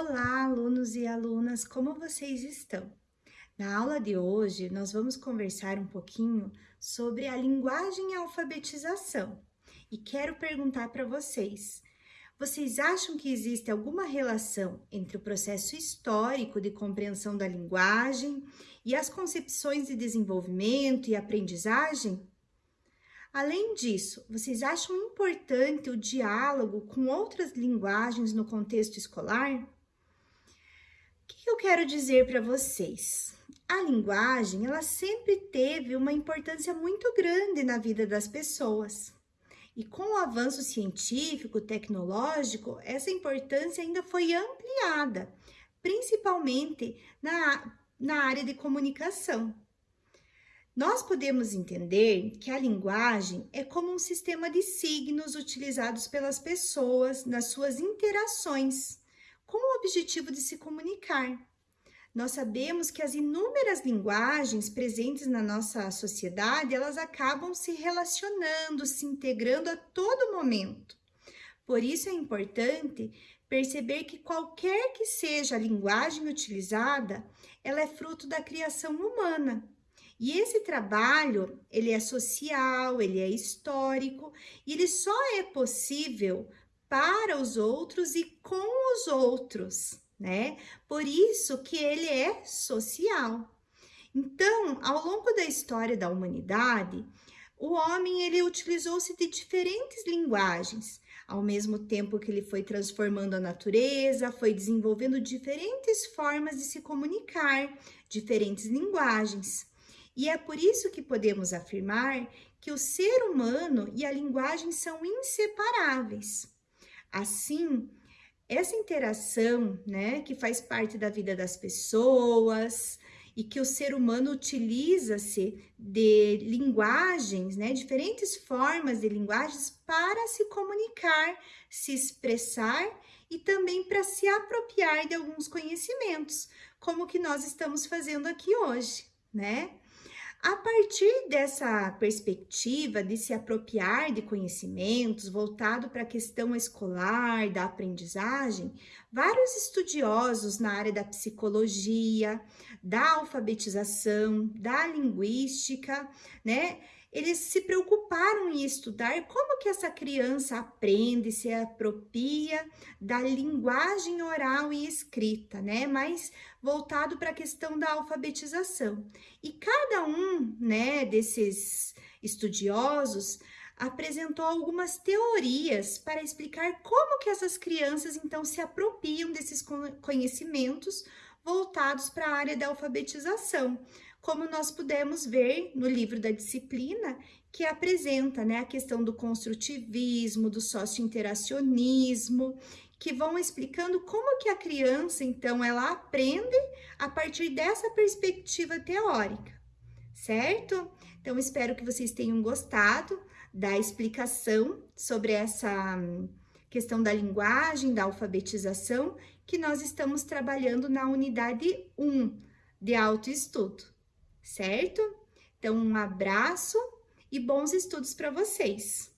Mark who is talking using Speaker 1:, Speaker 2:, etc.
Speaker 1: Olá, alunos e alunas, como vocês estão? Na aula de hoje, nós vamos conversar um pouquinho sobre a linguagem e a alfabetização. E quero perguntar para vocês, vocês acham que existe alguma relação entre o processo histórico de compreensão da linguagem e as concepções de desenvolvimento e aprendizagem? Além disso, vocês acham importante o diálogo com outras linguagens no contexto escolar? Eu quero dizer para vocês? A linguagem, ela sempre teve uma importância muito grande na vida das pessoas. E com o avanço científico, tecnológico, essa importância ainda foi ampliada, principalmente na, na área de comunicação. Nós podemos entender que a linguagem é como um sistema de signos utilizados pelas pessoas nas suas interações com o objetivo de se comunicar. Nós sabemos que as inúmeras linguagens presentes na nossa sociedade, elas acabam se relacionando, se integrando a todo momento. Por isso é importante perceber que qualquer que seja a linguagem utilizada, ela é fruto da criação humana. E esse trabalho, ele é social, ele é histórico, e ele só é possível para os outros e com os outros, né? Por isso que ele é social. Então, ao longo da história da humanidade, o homem ele utilizou-se de diferentes linguagens, ao mesmo tempo que ele foi transformando a natureza, foi desenvolvendo diferentes formas de se comunicar, diferentes linguagens. E é por isso que podemos afirmar que o ser humano e a linguagem são inseparáveis. Assim, essa interação, né, que faz parte da vida das pessoas e que o ser humano utiliza-se de linguagens, né, diferentes formas de linguagens para se comunicar, se expressar e também para se apropriar de alguns conhecimentos, como que nós estamos fazendo aqui hoje, né? A partir dessa perspectiva de se apropriar de conhecimentos voltado para a questão escolar, da aprendizagem, vários estudiosos na área da psicologia, da alfabetização, da linguística, né, eles se preocuparam em estudar como que essa criança aprende, se apropria da linguagem oral e escrita, né? Mais voltado para a questão da alfabetização. E cada um, né, desses estudiosos apresentou algumas teorias para explicar como que essas crianças então se apropriam desses conhecimentos voltados para a área da alfabetização como nós pudemos ver no livro da disciplina, que apresenta né, a questão do construtivismo, do socio-interacionismo, que vão explicando como que a criança, então, ela aprende a partir dessa perspectiva teórica, certo? Então, espero que vocês tenham gostado da explicação sobre essa questão da linguagem, da alfabetização, que nós estamos trabalhando na unidade 1 de autoestudo certo? Então, um abraço e bons estudos para vocês!